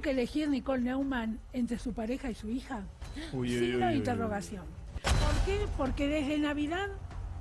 ¿Tuvo que elegir Nicole Neumann entre su pareja y su hija? Uy, Signo uy, de interrogación. ¿Por qué? Porque desde Navidad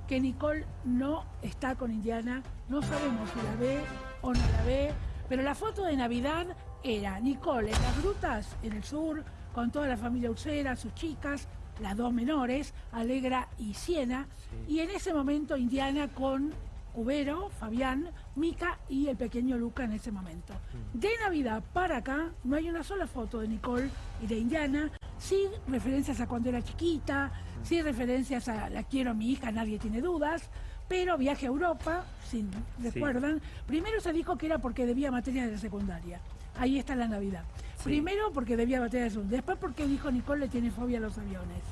que Nicole no está con Indiana, no sabemos si la ve o no la ve, pero la foto de Navidad era Nicole en las grutas en el sur, con toda la familia Ursera, sus chicas, las dos menores, Alegra y Siena, y en ese momento Indiana con Cubero, Fabián, Mica y el pequeño Luca en ese momento. De Navidad para acá no hay una sola foto de Nicole y de Indiana, sí referencias a cuando era chiquita, sí referencias a la quiero a mi hija, nadie tiene dudas, pero viaje a Europa, si recuerdan, primero se dijo que era porque debía materias de la secundaria. Ahí está la Navidad. Primero porque debía materias de secundaria, después porque dijo Nicole le tiene fobia a los aviones.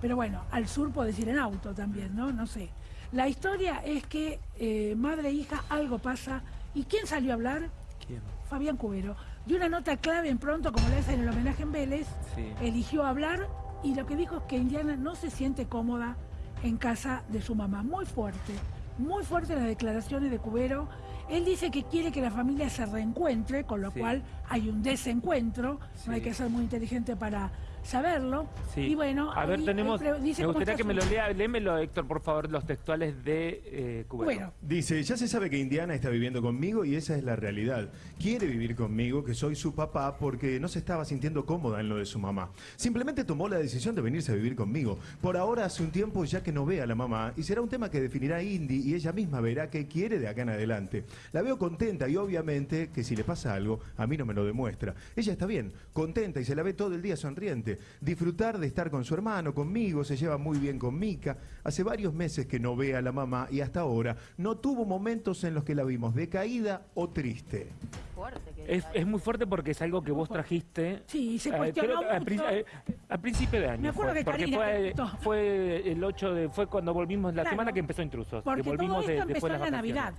Pero bueno, al sur puedes ir en auto también, ¿no? No sé. La historia es que eh, madre e hija algo pasa. ¿Y quién salió a hablar? ¿Quién? Fabián Cubero. De una nota clave en pronto, como le hacen en el homenaje en Vélez, Sí. eligió hablar y lo que dijo es que Indiana no se siente cómoda en casa de su mamá. Muy fuerte, muy fuerte las declaraciones de Cubero. Él dice que quiere que la familia se reencuentre, con lo Sí. cual hay un desencuentro. Sí. No hay que ser muy inteligente para saberlo. Sí. Y bueno, a ver, tenemos. dice me gustaría que me lo lea. Léemelo, Héctor, por favor, los textuales de eh, Cubero. Bueno, Dice, ya se sabe que Indiana está viviendo conmigo y esa es la realidad. Quiere vivir conmigo, que soy su papá, porque no se estaba sintiendo cómoda en lo de su mamá. Simplemente tomó la decisión de venirse a vivir conmigo. Por ahora hace un tiempo ya que no ve a la mamá y será un tema que definirá Indy y ella misma verá qué quiere de acá en adelante. La veo contenta y obviamente que si le pasa algo, a mí no me lo demuestra. Ella está bien, contenta y se la ve todo el día sonriente. Disfrutar de estar con su hermano, conmigo, se lleva muy bien con Mica. Hace varios meses que no ve a la mamá y hasta ahora no tuvo momentos en los que la vimos decaída o triste. Es, es muy fuerte porque es algo que vos trajiste. Sí, se eh, cuestionó a, eh, a principio de año. Me acuerdo fue, que porque fue, el 8 de. Fue cuando volvimos, la Claro. semana que empezó Intrusos. Porque que volvimos todo esto de- empezó después en la vacaciones.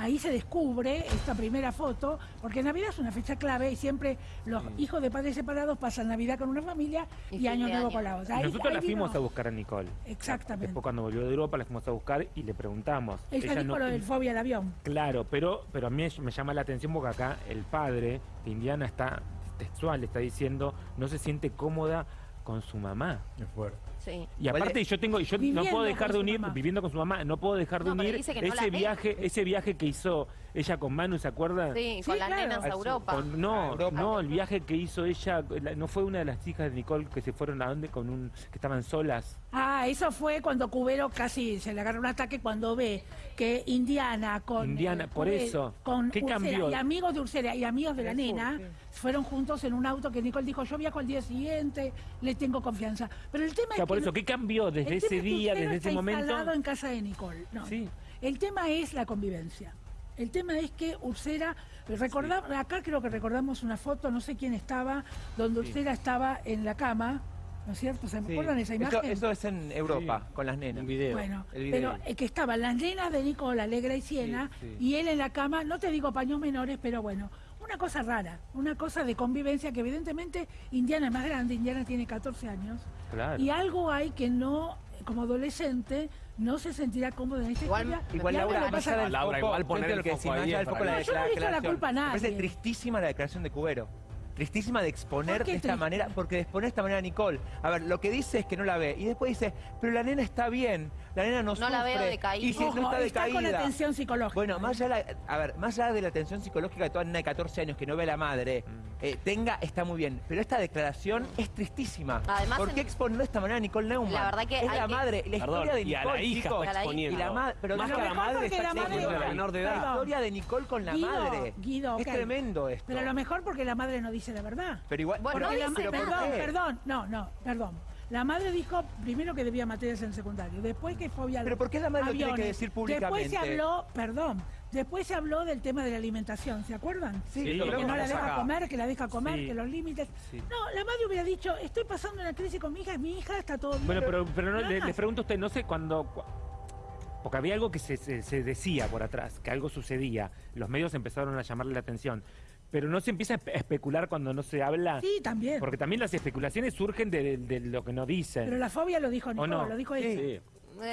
Ahí se descubre esta primera foto, porque Navidad es una fecha clave y siempre los hijos de padres separados pasan Navidad con una familia Y Año Nuevo año. con la otra. Ahí- nosotros ahí la fuimos a buscar a Nicole. Exactamente. Después cuando volvió de Europa la fuimos a buscar y le preguntamos. Ella dijo no- lo del fobia al avión. Claro, pero, pero a mí me llama la atención porque acá el padre de Indiana está textual, está diciendo no se siente cómoda con su mamá. Es fuerte. Sí. Y aparte yo tengo, yo no puedo dejar de unir, mamá. viviendo con su mamá, no puedo dejar de No, unir no ese ve. viaje, ese viaje que hizo ella con Manu, ¿se acuerda? Sí, Sí, con las claro. nenas a Europa. Con- no, Europa. no, el viaje que hizo ella, la- no fue una de las hijas de Nicole que se fueron a dónde con un, que estaban solas. Ah, eso fue cuando Cubero casi se le agarró un ataque cuando ve que Indiana con Indiana, por Cubero- eso. con ¿Qué Ursera cambió? y amigos de Ursera y amigos de la nena sí. fueron juntos en un auto que Nicole dijo yo viajo al día siguiente, le tengo confianza. Pero el tema O sea, es por que eso, ¿qué cambió desde ese tema es que día, desde ese momento? instalado en casa de Nicole. No. Sí. El tema es la convivencia. El tema es que Ursera, recordá- acá creo que recordamos una foto, no sé quién estaba, donde Ursera estaba en la cama, ¿no es cierto? ¿Se Sí. acuerdan esa Eso, imagen? eso es en Europa, Sí. con las nenas. Un video. Bueno, El video. pero eh, que estaban las nenas de Nicola, Alegra y Siena, Sí, sí. y él en la cama, no te digo paños menores, pero bueno, una cosa rara, una cosa de convivencia que evidentemente Indiana es más grande, Indiana tiene 14 años, Claro. y algo hay que no, como adolescente, no se sentirá cómodo en esta Igual- historia. Igual Laura, más pasa- Laura, foco, igual poner el foco ahí la que- Yo no le echo la declaración. culpa a Me parece nadie. tristísima la declaración de Cubero. Tristísima de exponer ¿Por qué de esta manera, porque de exponer de esta manera a Nicole. A ver, lo que dice es que no la ve. Y después dice, pero la nena está bien, la nena no, No la veo sufre, decaída. Y si Ojo, no está está con decaída. atención psicológica. Bueno, más allá, de la- a ver, más allá de la atención psicológica de toda nena de 14 años que no ve a la madre, Mm. eh, tenga, está muy bien. Pero esta declaración es tristísima. Además, ¿Por qué en- exponer de esta manera a Nicole Neumann? La verdad que es la que- madre, la Perdón, historia de y a Nicole, la hija chicos. está la exponiendo. Y la ma- pero Más no, que a la madre está la madre- la menor de La edad. historia de Nicole con la Guido, madre. Guido, es ok. tremendo esto. Pero a lo mejor porque la madre no dice la verdad. Pero igual, Bueno, no la dice ma- pero ¿por perdón, perdón, no, no, perdón. La madre dijo primero que debía materias en secundario, después que fobia a Pero ¿por qué la madre lo tiene que aviones. decir Después se públicamente? habló, perdón, después se habló del tema de la alimentación, ¿se acuerdan? Sí, Sí, que no la acá. deja comer, que la deja comer, Sí. que los límites. Sí. No, la madre hubiera dicho, estoy pasando una crisis con mi hija, es mi hija, está todo bien. Bueno, pero, pero no, le, les pregunto a usted, no sé cuándo... cu- Porque había algo que se, se- se decía por atrás, que algo sucedía. Los medios empezaron a llamarle la atención. Pero no se empieza a espe- a especular cuando no se habla. Sí, también. Porque también las especulaciones surgen de, de- de lo que no dicen. Pero la fobia lo dijo Nicole, no? lo dijo ella. Sí.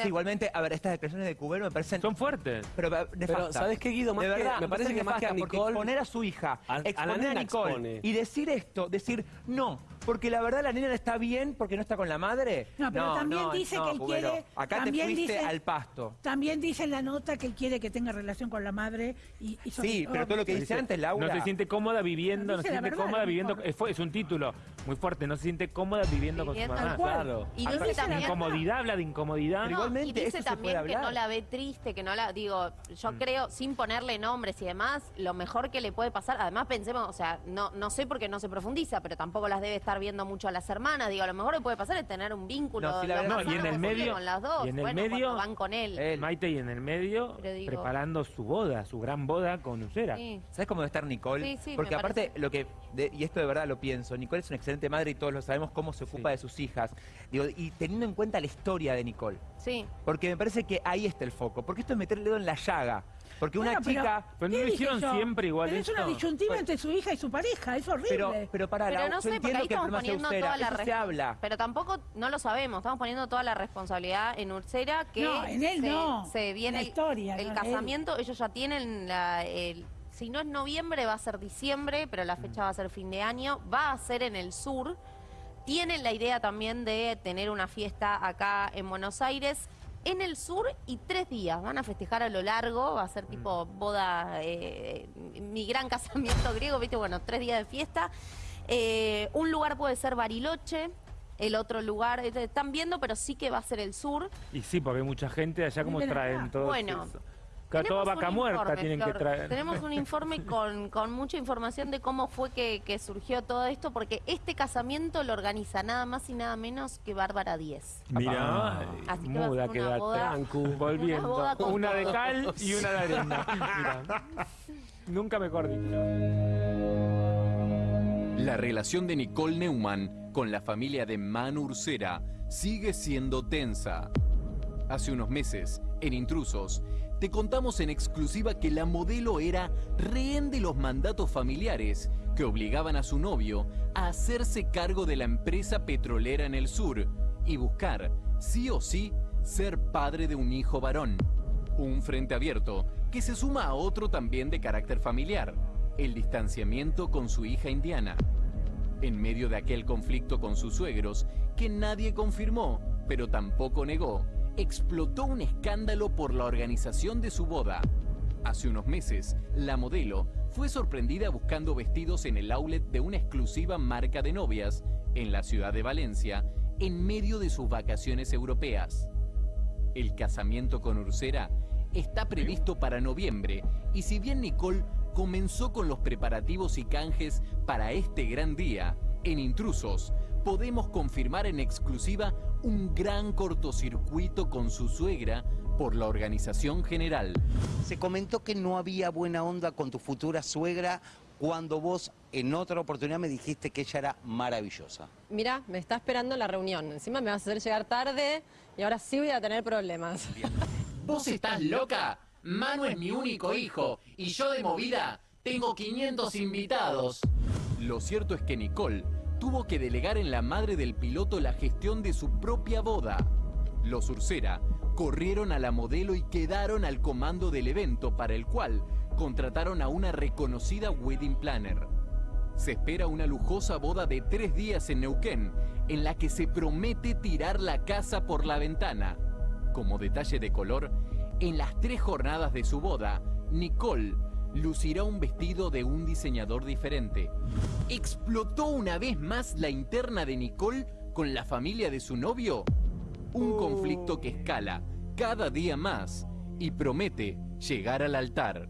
Sí, igualmente, a ver, estas declaraciones de Cubero me parecen... Son fuertes. Pero, nefastas. ¿sabes qué, Guido? Más de que- verdad, me parece que más que a Nicole- exponer a su hija, A- exponer a, Nicole expone. y decir esto, decir no, porque la verdad la nena está bien porque no está con la madre. No, pero también no, dice no, que él Cubero. quiere- Acá te también fuiste dice- al pasto. También dice en la nota que él quiere que tenga relación con la madre y, y sobre Sí, pero todo lo que dice antes, Laura. No se siente cómoda viviendo, no se siente verdad, cómoda viviendo. Es, un título muy fuerte, no se siente cómoda viviendo con su mamá. Claro. Y dice también... Incomodidad, habla de incomodidad. Igualmente, y dice eso también que no la ve triste, que no la... Digo, yo Mm. creo, sin ponerle nombres y demás, lo mejor que le puede pasar... Además, pensemos, o sea, no, no sé por qué no se profundiza, pero tampoco las debe estar viendo mucho a las hermanas. Digo, a lo mejor le puede pasar es tener un vínculo No, la y en el medio- con las dos. y en el bueno, medio- van con él. Él. Maite y en el medio digo- preparando su boda, su gran boda con. Sí. ¿Sabes cómo debe estar Nicole? Sí, sí, Porque aparte, parece. lo que, de- y esto de verdad lo pienso, Nicole es una excelente madre y todos lo sabemos cómo se ocupa Sí. de sus hijas. Digo, y teniendo en cuenta la historia de Nicole. Sí. Porque me parece que ahí está el foco. Porque esto es meter el dedo en la llaga. Porque una Bueno, chica. Pero no ¿Qué lo hicieron yo? siempre igual Pero es una disyuntiva entre su hija y su pareja, es horrible. Pero, pero para Pero la, no yo sé, porque entiendo ahí que el estamos problema sea la eso se habla. Pero tampoco, no lo sabemos, estamos poniendo toda la responsabilidad en Ursera que No, en él se, no. se viene La el- historia, el, no en él. casamiento, ellos ya tienen la, el, si no es noviembre va a ser diciembre, pero la fecha va a ser fin de año, va a ser en el sur. Tienen la idea también de tener una fiesta acá en Buenos Aires. En el sur y tres días, van a festejar a lo largo, va a ser tipo boda, eh, mi gran casamiento griego, viste, bueno, tres días de fiesta. Eh, un lugar puede ser Bariloche, el otro lugar, eh, están viendo, pero sí que va a ser el sur. Y sí, porque hay mucha gente allá como traen todo Bueno, eso. Claro, toda Tenemos vaca un muerta informe, tienen que traer. Tenemos un informe con, con mucha información de cómo fue que, que surgió todo esto, porque este casamiento lo organiza nada más y nada menos que Bárbara Díez. Mira, Así que va a muda ser una quedaste. boda- Trancu, volviendo. una boda con Una de cal y una de arena. Mira. Nunca mejor dicho. La relación de Nicole Neumann con la familia de Manu Ursera sigue siendo tensa. Hace unos meses, en Intrusos, te contamos en exclusiva que la modelo era rehén de los mandatos familiares que obligaban a su novio a hacerse cargo de la empresa petrolera en el sur y buscar, sí o sí, ser padre de un hijo varón. Un frente abierto que se suma a otro también de carácter familiar, el distanciamiento con su hija indiana. En medio de aquel conflicto con sus suegros, que nadie confirmó, pero tampoco negó, explotó un escándalo por la organización de su boda. Hace unos meses, la modelo fue sorprendida buscando vestidos en el outlet de una exclusiva marca de novias en la ciudad de Valencia, en medio de sus vacaciones europeas. El casamiento con Ursera está previsto para noviembre y si bien Nicole comenzó con los preparativos y canjes para este gran día, en Intrusos podemos confirmar en exclusiva un gran cortocircuito con su suegra por la organización general. Se comentó que no había buena onda con tu futura suegra cuando vos en otra oportunidad me dijiste que ella era maravillosa. Mira, me está esperando la reunión. Encima me vas a hacer llegar tarde y ahora sí voy a tener problemas. ¿Vos estás loca? Manu es mi único hijo y yo de movida tengo 500 invitados. Lo cierto es que Nicole tuvo que delegar en la madre del piloto la gestión de su propia boda. Los Ursera corrieron a la modelo y quedaron al comando del evento para el cual contrataron a una reconocida wedding planner. Se espera una lujosa boda de tres días en Neuquén, en la que se promete tirar la casa por la ventana. Como detalle de color, en las tres jornadas de su boda, Nicole lucirá un vestido de un diseñador diferente. ¿Explotó una vez más la interna de Nicole con la familia de su novio? Un conflicto que escala cada día más y promete llegar al altar.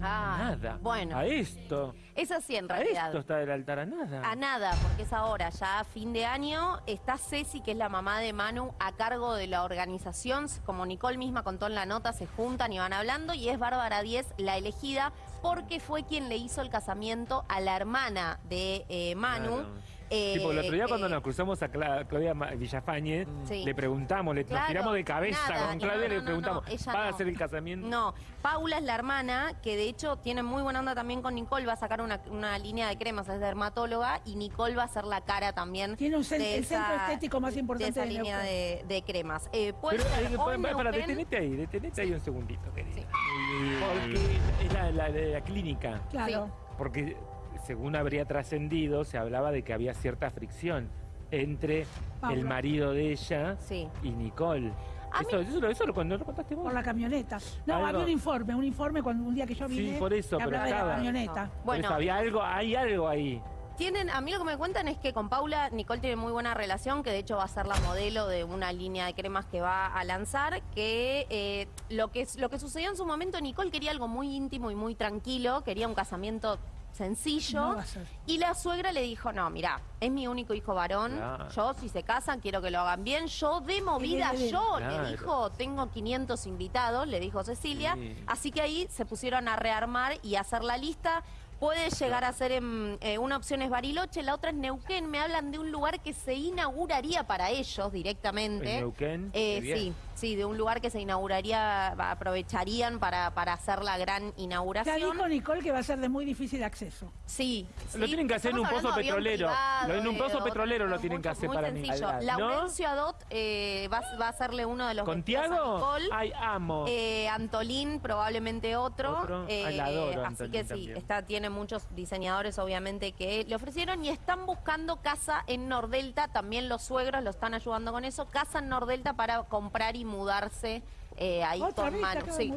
Ah, Nada. Bueno, A esto. es así en A realidad. esto está del altar a nada. A nada, porque es ahora, ya a fin de año, está Ceci, que es la mamá de Manu, a cargo de la organización. Como Nicole misma contó en la nota, se juntan y van hablando, y es Bárbara Díez la elegida, porque fue quien le hizo el casamiento a la hermana de eh, Manu. Claro. Eh, Tipo, el otro día cuando eh, nos cruzamos a Cla- Claudia Villafañe, Sí. le preguntamos, le, Claro, nos tiramos de cabeza nada, con Claudia no, y le no, no, preguntamos, no, ¿va a hacer el casamiento? No, Paula es la hermana, que de hecho tiene muy buena onda también con Nicole, va a sacar una, una línea de cremas, es dermatóloga, y Nicole va a ser la cara también. Tiene un el centro estético más importante de esa de línea de, de cremas. Eh, puede Pero, ser eh, o pa- en pa- para, detenete ahí, detenete ahí un segundito, querida. Sí. Porque es la, la- la clínica. Claro. Porque según habría trascendido, se hablaba de que había cierta fricción entre el marido de ella Sí. y Nicole. Eso, eso, lo- eso lo, cuando lo contaste vos. Por la camioneta. No, Algo- había un informe, un informe cuando un día que yo Sí, vine. por eso, que pero hablaba de la estaba. camioneta. Bueno, eso había algo, hay algo ahí. Tienen, a mí lo que me cuentan es que con Paula Nicole tiene muy buena relación, que de hecho va a ser la modelo de una línea de cremas que va a lanzar, que eh, lo que lo que sucedió en su momento, Nicole quería algo muy íntimo y muy tranquilo, quería un casamiento sencillo. No va a ser. Y la suegra le dijo, no, mira, es mi único hijo varón, Claro. yo si se casan quiero que lo hagan bien, yo de movida, yo, Claro. le dijo, tengo 500 invitados, le dijo Cecilia, Sí. así que ahí se pusieron a rearmar y a hacer la lista. Puede llegar a ser, en, eh, una opción es Bariloche, la otra es Neuquén, me hablan de un lugar que se inauguraría para ellos directamente. En Neuquén, Eh, sí, sí, de un lugar que se inauguraría, aprovecharían para, para hacer la gran Ya inauguración. dijo Nicole que va a ser de muy difícil acceso. Sí, Lo tienen que hacer en un pozo petrolero. privado, en un pozo petrolero lo tienen que hacer muy para mí. sencillo. ¿No? Laurencio Adot eh, va, va a hacerle uno de los ¿Con Tiago? Nicole. Ay, amo. Eh, Antolín probablemente otro. Otro. Eh, adoro, así Antolín que sí, también. está, tiene muchos diseñadores obviamente que le ofrecieron y están buscando casa en Nordelta. También los suegros lo están ayudando con eso. Casa en Nordelta para comprar y mudarse eh, ahí Otra con vez Manu. Sí.